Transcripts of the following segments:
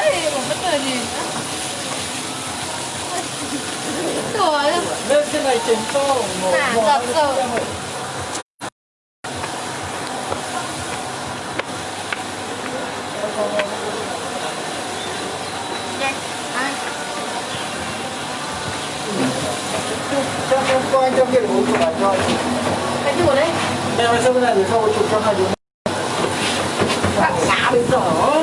đấy mà bất ngờ nhìn Trời ơi lên trên này chỉnh to ngồi À, ngồi giật lên rồi. xem rồi. Ai? Xem em có anh trong kia để uống của bạn cho Cái gì ở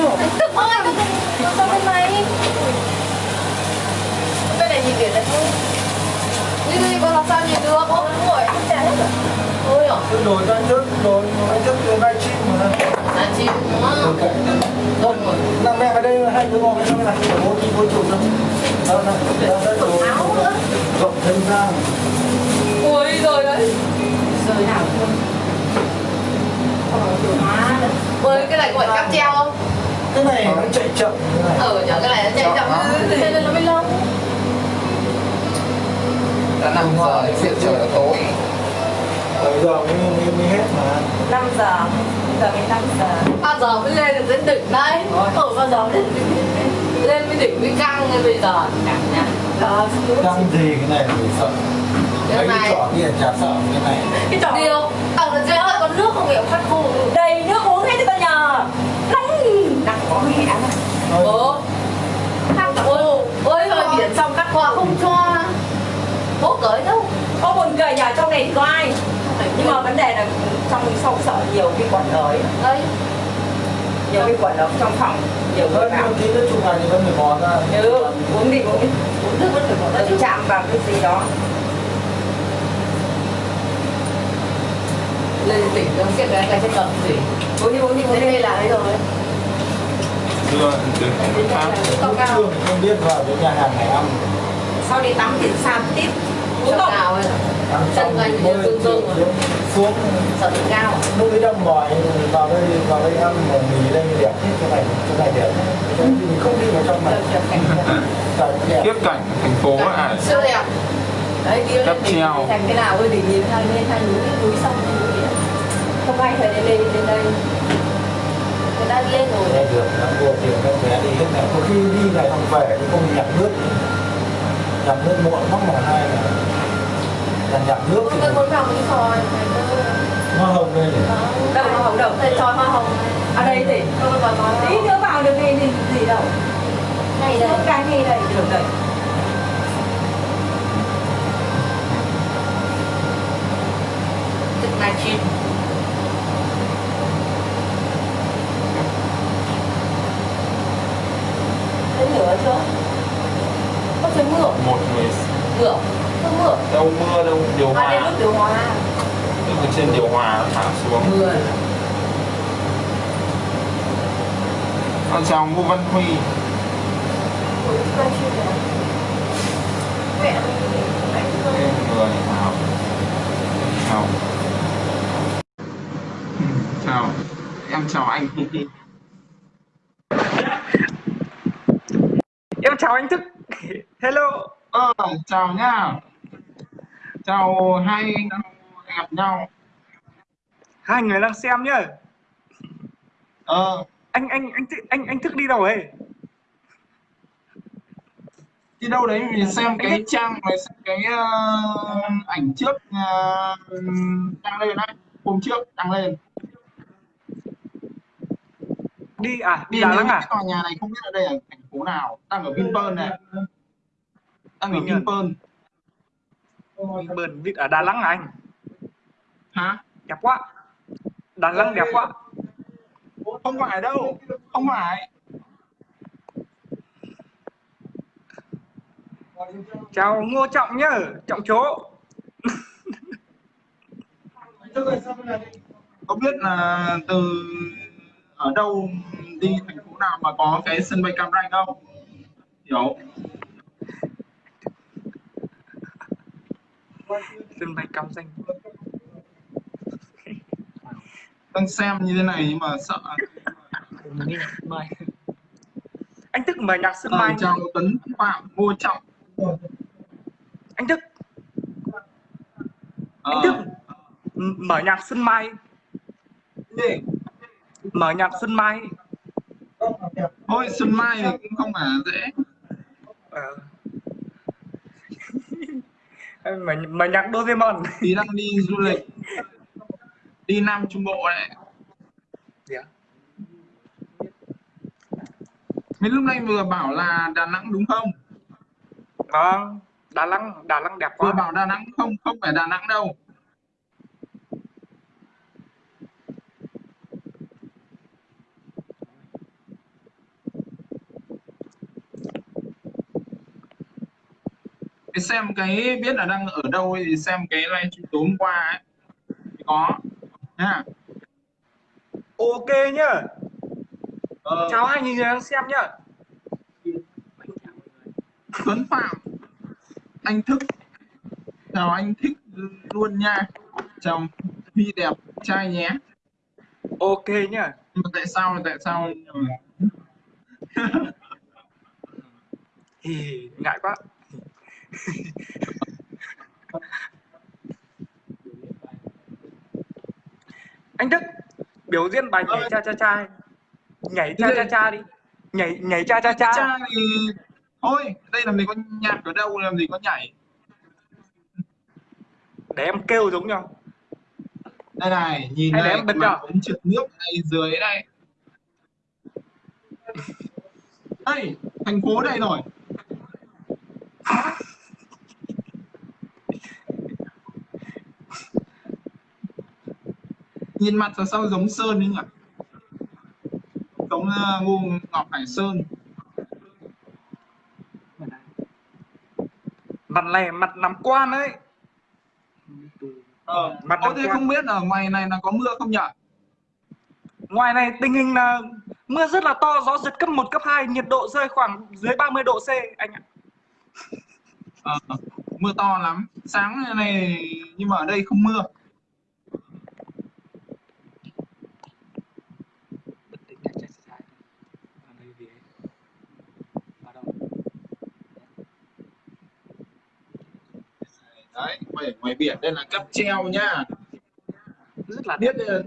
Tôi đổi ra trước, đổi đổi trước từ live stream mà là chim đúng không? Rồi, năm em ở đây hai đứa ngồi bên này, bố đi bố chụp đó, đó, Quần đó. áo nữa. Rộng thêm ra. Ui rồi đấy. Rời nào không? Ui cái này phải cáp treo không? Cái này nó chạy chậm. Ờ nhớ cái này nó chạy chậm Thế nên nó mới lâu đã 5 giờ chuyện trời tối Bây giờ mới, mới, mới hết mà. 5 giờ. Giờ mới 5 giờ. Bao giờ mới lên được đến đỉnh đây Ờ bao giờ lên lên mới đỉnh mới căng như bây giờ. Nhận Đó Đang gì cái này phải sợ. Cái này cái trò kia chả sợ cái này. Cái trò Điều. Ở chơi ơi con nước không hiểu? Phát khô đầy nước uống hết cho tao nhờ. Nóng đang có mẹ mà Thôi, Bố Cắt ôi Ôi rồi biển xong cắt qua không cho. Bố cởi đâu? Có buồn cười nhà trong này có ai nhưng mà vấn đề là trong sau sợ nhiều vi khuẩn rồi Đây nhiều vi khuẩn ở trong phòng nhiều Hơn một tí nữa chụp ảnh thì vẫn phải bỏ ra ừ uống đi uống đi Uống nước vẫn phải bỏ ra chạm vào cái gì đó Lên tỉnh nó xếp cái cái trên cầm gì uống đi uống đi uống đi đây là đấy rồi Không cao Chưa không biết vào cái nhà hàng này ăn sau đi tắm thì sao tiếp uống không ấy Chân xong dương rồi. xuống. Sợ tự cao. Lúc ấy đang mỏi vào đây vào đây ăn mà mì đây đẹp hết cái này cái này đẹp. Này mình không đi vào trong này. Tiếp cảnh thành phố à? Siêu đẹp. Đấy đi lên treo. thành cái nào ơi đỉnh nhìn hai bên hai núi núi sông núi. Biển không ai phải đến đây đến đây. Người ta đi lên rồi. Được các bé đi hết này. Có khi đi này không về thì không nhặt nước. Nhặt nước muộn mắc mà hai là là nhặt nước thì cần muốn vào này cơ nó hồng lên để đâu hoa hồng đâu Thầy hoa hồng ở đây thì tí nữa vào được gì gì, gì đâu Này đây. Cái gì đây. Được đây. Trực này chim thấy lửa chưa Có trời mưa một người. Mưa mưa. Đâu mưa đâu điều À đây hòa. nước điều hòa. Nước ở trên điều hòa nó thả xuống. Mưa. Con chào ngô văn huy. Mẹ em người chào chào. Chào. Em chào anh. Em chào anh Thức. Hello. Ờ chào nhá chào hai anh gặp nhau. Hai người đang xem nhá. Ờ. Anh anh anh anh anh Thức đi đâu ấy? Đi đâu đấy? Mình xem cái trang rồi xem cái ờ, ảnh trước ờ, đăng lên đấy. Hôm trước đăng lên. Đi à? Đi Đà Nẵng à tòa nhà này không biết ở đây là thành phố nào. Đang ở Vinpearl này. Đang ở? Vinpearl Bờn vịt ở Đà Nẵng anh. Hả? Đẹp quá. Đà Nẵng đẹp quá. Không phải đâu không phải. Chào Ngô Trọng nhá Trọng chỗ có biết là từ ở đâu đi thành phố nào mà có cái sân bay Cam Ranh không? Hiểu Sân bay Cam Ranh. Đang xem như thế này nhưng mà sợ. Anh Thức mở nhạc Sơn Ờ, Mai chào Tuấn Phạm Ngô Trọng. Anh Thức Ờ, Anh Thức Mở nhạc Xuân Mai? Mở nhạc Xuân Mai thôi Xuân Mai thì cũng không phải dễ Ờ. mà mà nhạc Doraemon thì đang đi du lịch. Đi Nam Trung Bộ này ạ mấy lúc này vừa bảo là Đà Nẵng đúng không? Vâng Đà Nẵng Đà Nẵng đẹp vừa quá. bảo Đà Nẵng không không phải Đà Nẵng đâu cái xem cái biết là đang ở đâu thì xem cái livestream tối hôm qua ấy. Có nha. Ok nhá. Ờ, chào hai người đang xem nhá. Tuấn Phạm anh thức. Chào anh thích luôn nha. Chào Huy đẹp trai nhé. Ok nhá. Mà tại sao tại sao? Thì ngại quá anh Đức biểu diễn bài nhảy cha cha cha nhảy cha cha cha đi. Nhảy nhảy cha cha cha. Cha thì thôi đây làm gì có nhạc ở đâu làm gì có nhảy. Để em kêu giống nhau. Đây này nhìn Hay này em bật vào. ống trượt nước này dưới đây đây thành phố đây rồi nhìn mặt là sao giống sơn ấy nhỉ? Giống uh, Ngô Ngọc Hải Sơn. Mặt này mặt nằm quan ấy. Ờ. Mặt Ô, thế không biết ở ngoài này là có mưa không nhỉ? Ngoài này tình hình là mưa rất là to gió giật cấp 1, cấp 2 nhiệt độ rơi khoảng dưới 30 độ C anh ạ. Ờ. mưa to lắm. Sáng này nhưng mà ở đây không mưa đấy ngoài, ngoài biển đây là cáp treo nhá rất là biết đây là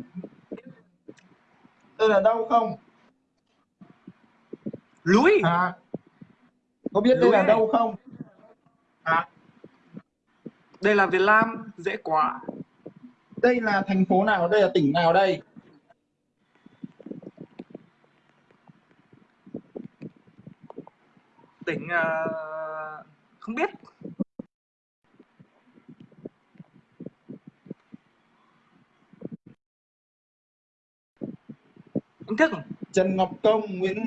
đây là đâu không? Núi à có biết đây Núi là này. đâu không? À. Đây là Việt Nam dễ quá. Đây là thành phố nào đây là tỉnh nào đây? Tỉnh ờ, không biết anh thức Trần Ngọc Công Nguyễn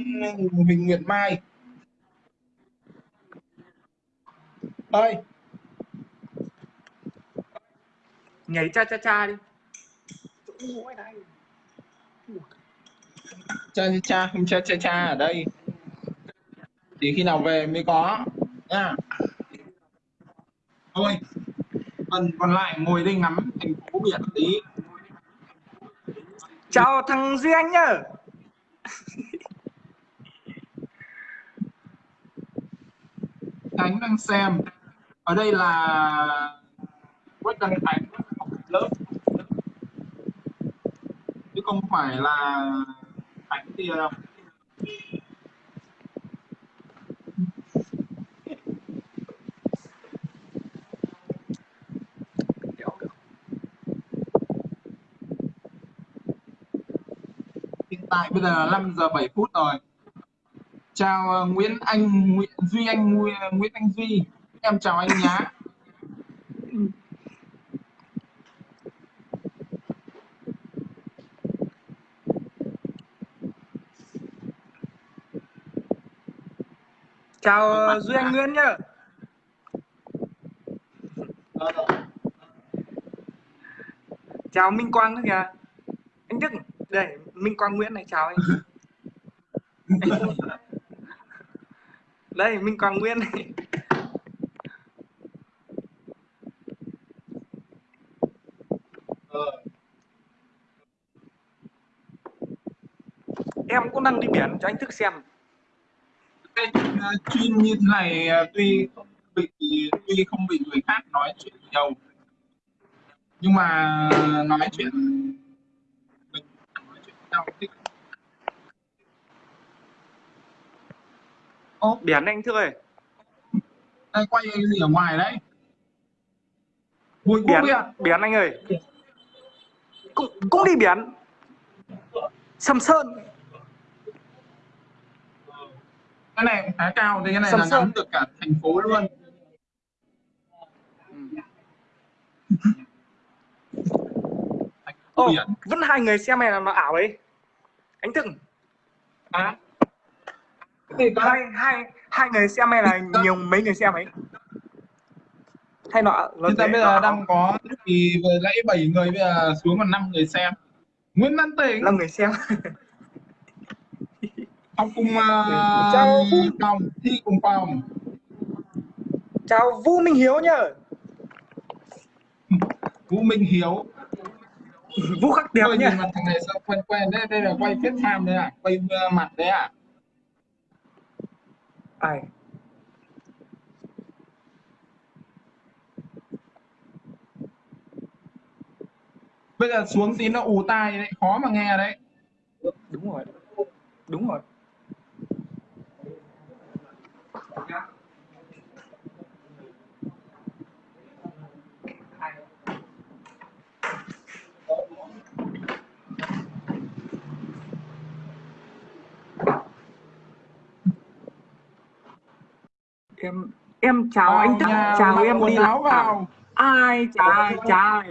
Huỳnh Nguyệt Mai. Ơi nhảy cha cha cha đi. Cha cha cha không cha cha cha ở đây. Thì khi nào về mới có nha. Thôi. Phần còn lại ngồi đây ngắm thành phố biển tí chào thằng Duy Anh nhá. Khánh đang xem. Ở đây là Quách Đăng Khánh học lớp. Chứ không phải là Khánh kia tại bây giờ là 5 giờ 7 phút rồi. Chào ờ, Nguyễn Anh Nguyễn Duy Anh ờ, Nguyễn, Anh Duy. Em chào anh nhá. Chào ờ, Duy Anh Nguyễn nhá. Chào Minh Quang nữa kìa. Anh Đức đây, Minh Quang Nguyễn này, chào anh. Đây, Minh Quang Nguyễn này. Em cũng đang đi biển, cho anh thức xem. Cái à, chuyên như thế này à, tuy không bị, tuy không bị người khác nói chuyện nhiều nhưng mà nói chuyện mình nói chuyện với nhau thích Ô, biển anh Thức ơi. Đây quay cái gì ở ngoài đấy? Bùi biển biển anh ơi. Cũng cũng đi biển sầm sơn. Cái này khá cao thì cái này Sầm là Sơn. ngắm được cả thành phố luôn. Ồ, biển vẫn hai người xem này là nó ảo ấy anh Thức à gì cơ hai hai hai người xem hay là nhiều mấy người xem ấy? Hay Hiện tại thế, bây giờ đang có thì vừa nãy 7 người bây giờ xuống còn 5 người xem. Nguyễn Văn Tỉnh. Năm người xem. Học cùng uh, Chào. phòng thi cùng phòng. Chào Vũ Minh Hiếu nhá Vũ Minh Hiếu Vũ khắc đẹp Ôi, nhá nhìn mặt thằng này sao quen quen. Đấy đây là quay kết tham đấy à quay uh, mặt đấy à ai? Bây giờ xuống tí nó ù tai đấy khó mà nghe đấy đúng rồi đúng rồi em chào anh Tức nhà chào em đi áo vào. Ai chào chào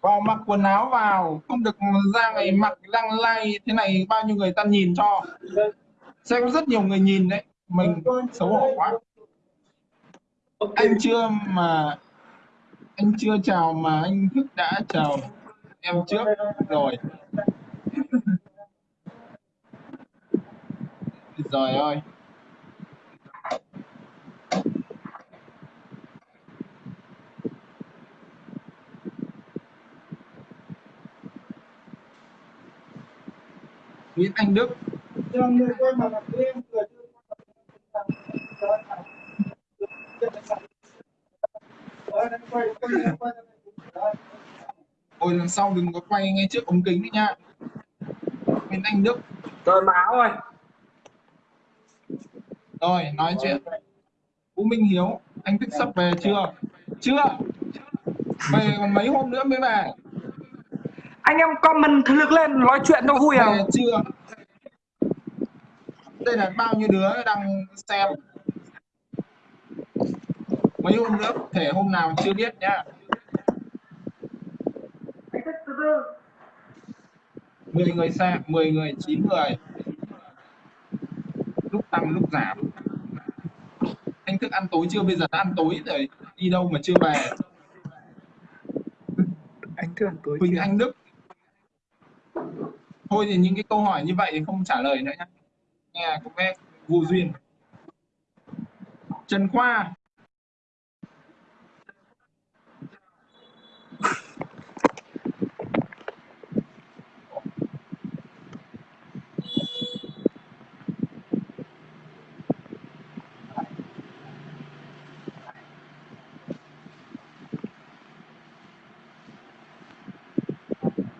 vào mặc quần áo vào không được ra ngày mặc lăng lay thế này bao nhiêu người ta nhìn cho. Sẽ có rất nhiều người nhìn đấy mình xấu hổ quá. Anh chưa mà anh chưa chào mà anh thức đã chào em trước rồi. Rồi ơi Nguyễn Anh Đức. Ôi lần sau đừng có quay ngay trước ống kính đấy nha. Nguyễn Anh Đức. Rồi má ơi Rồi nói chuyện. Vũ Minh Hiếu Anh Thức sắp về chưa? Chưa. Về còn mấy hôm nữa mới về anh em comment thực lực lên nói chuyện nó vui à? Chưa. Đây là bao nhiêu đứa đang xem? Mấy hôm nữa Thể hôm nào chưa biết nhá. 10 người xem 10 người 9 người. Lúc tăng lúc giảm. Anh thức ăn tối chưa? Bây giờ đã ăn tối rồi. Đi đâu mà chưa về? Anh thương tối Huỳnh chưa? Anh Đức thôi thì những cái câu hỏi như vậy thì không trả lời nữa nhé nghe có vẻ vô duyên. Trần Khoa.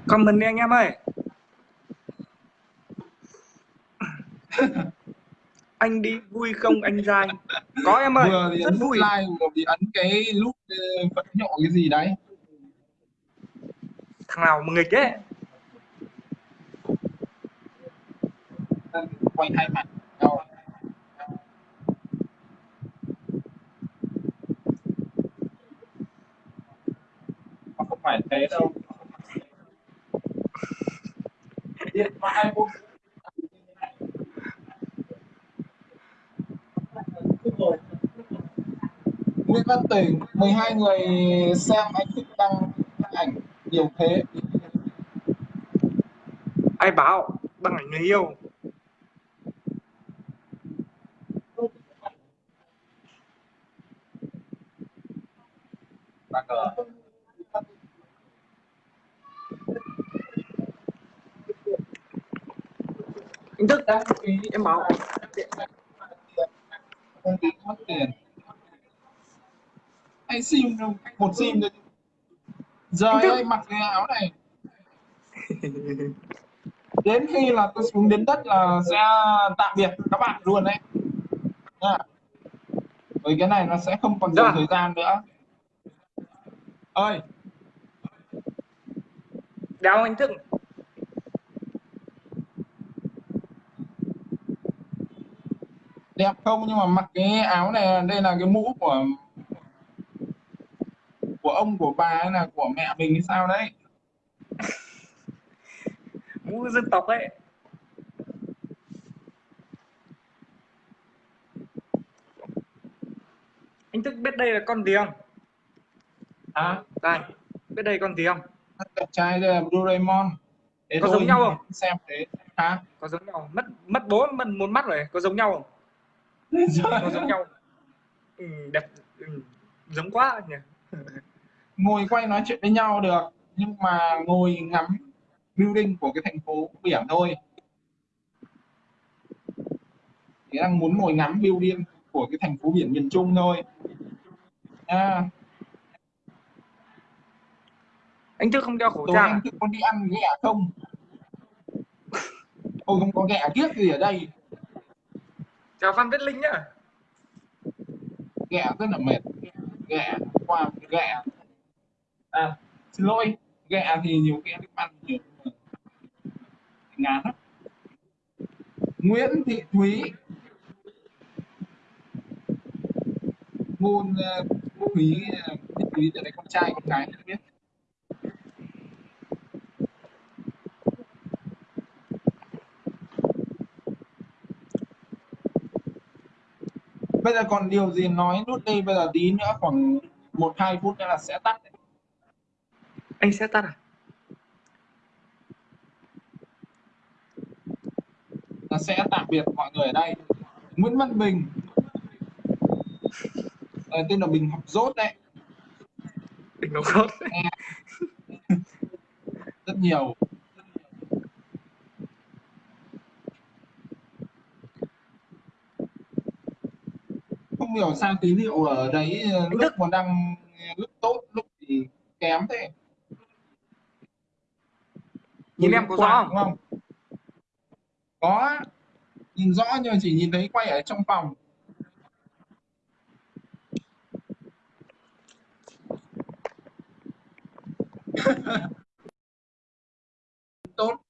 Comment đi anh em ơi. Anh đi vui không anh trai có em ơi vừa thì rất ấn vui. like vừa thì ấn cái nút ờ, phẫn nhọ cái gì đấy. Thằng nào mà nghịch ấy. Quay hai mặt. Đâu? Không phải thế đâu. Điện thoại Nguyễn Văn Tỉnh 12 người xem anh thích đăng ảnh nhiều thế. Ai bảo bằng ảnh người yêu. Bà cờ anh thức đăng ký em bảo đăng ký mất tiền anh sim đâu một sim thôi. Giờ Anh anh mặc cái áo này. Đến khi là tôi xuống đến đất là sẽ tạm biệt các bạn luôn đấy. Nha. Bởi cái này nó sẽ không còn nhiều Dạ. thời gian nữa. Ơi. Đéo anh thức đẹp không? Nhưng mà mặc cái áo này đây là cái mũ của của ông của bà hay là của mẹ mình hay sao đấy? Mũ dân tộc ấy. Anh thức biết đây là con gì không? À đây biết đây con gì không? Đẹp trai đây là Doraemon. Thế Có giống nhau không? xem thế. Hả? Có giống nhau mất mất bố mất một mắt rồi có giống nhau không? Có giống nhau ừ, đẹp ừ, giống quá nhỉ ngồi quay nói chuyện với nhau được nhưng mà ngồi ngắm building của cái thành phố biển thôi. Thì đang muốn ngồi ngắm building của cái thành phố biển miền Trung thôi. À, anh thức không đeo khẩu trang anh à? thức con đi ăn ghẹ không? Ôi không có ghẹ kiếc gì ở đây? Chào phan viết linh nhá. Ghẹ rất là mệt. Ghẹ qua ghẹ à xin lỗi ghẹ thì nhiều khi ăn ăn nhiều ờ, ngán lắm. Nguyễn Thị Thúy. Môn ờ, Thúy ờ, Thị Thúy là con trai con gái không biết. Bây giờ còn điều gì nói nút đây bây giờ tí nữa khoảng một hai phút nữa là sẽ tắt anh sẽ tắt à? Là sẽ tạm biệt mọi người ở đây. Nguyễn Văn Bình. Ờ, tên là Bình học dốt đấy. Đỉnh nó khốt rất nhiều. Không hiểu sao tín hiệu ở đấy ờ, lúc mà đang lúc tốt lúc thì kém thế nhìn em có rõ không? không? Có. Nhìn rõ nhưng chỉ nhìn thấy quay ở trong phòng. Tốt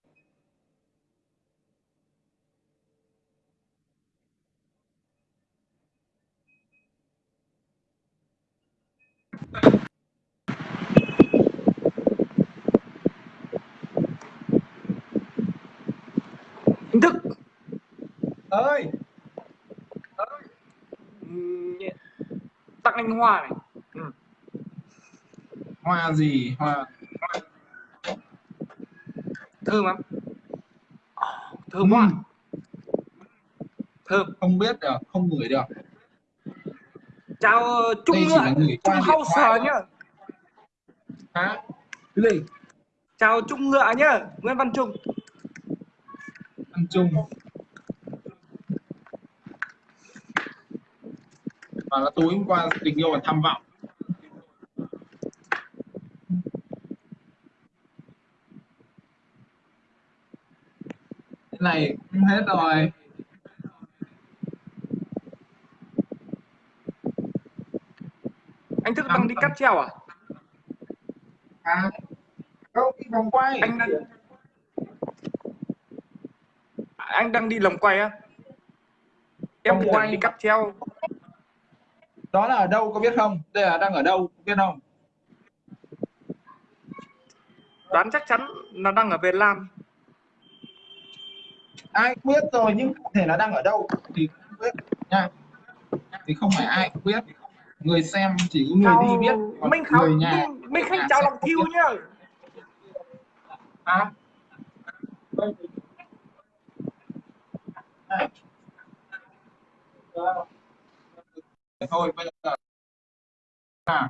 anh thức. Ơi. Tặng anh hoa này. Ừ. hoa gì? Hoa. Thơm lắm. Thơm Ừ, thơm. Không biết được không ngửi được. Chào ờ, trung gửi trung thoại thôi. nhá. Hả? Cái gì? Chào trung ngựa nhá nguyễn văn trung ăn chung và là tối hôm qua tình yêu là tham vọng. Cái này cũng hết rồi. Anh thức đang đi cắt treo à? À đâu đi vòng quay. Anh đang anh đang đi lồng quay á. Em quay. đang đi cắt treo. Đó là ở đâu có biết không? Đây là đang ở đâu có biết không? Đoán chắc chắn là đang ở Việt Nam. Ai cũng biết rồi nhưng cụ thể là đang ở đâu thì không biết nha. Thì không phải ai cũng biết. Người xem chỉ có người chào đi biết còn khảo người nhà minh, minh khanh nhà chào sẽ lòng không thiêu nhá. À thôi bây giờ à